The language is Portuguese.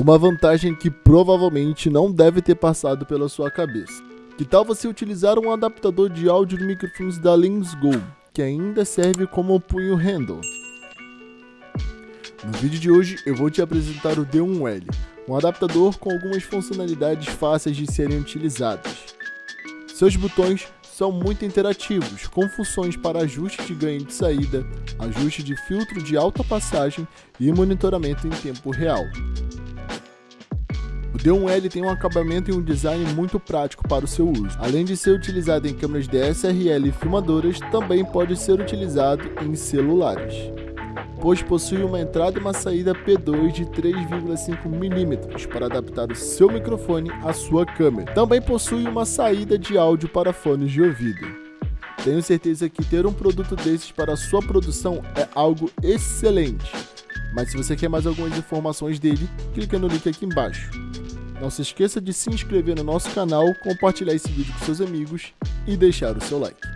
Uma vantagem que provavelmente não deve ter passado pela sua cabeça. Que tal você utilizar um adaptador de áudio de microfones da Lens Go, que ainda serve como punho handle? No vídeo de hoje eu vou te apresentar o D1L, um adaptador com algumas funcionalidades fáceis de serem utilizadas. Seus botões são muito interativos, com funções para ajuste de ganho de saída, ajuste de filtro de alta passagem e monitoramento em tempo real. O D1L tem um acabamento e um design muito prático para o seu uso. Além de ser utilizado em câmeras DSLR e filmadoras, também pode ser utilizado em celulares pois possui uma entrada e uma saída P2 de 3,5 mm para adaptar o seu microfone à sua câmera. Também possui uma saída de áudio para fones de ouvido. Tenho certeza que ter um produto desses para sua produção é algo excelente. Mas se você quer mais algumas informações dele, clica no link aqui embaixo. Não se esqueça de se inscrever no nosso canal, compartilhar esse vídeo com seus amigos e deixar o seu like.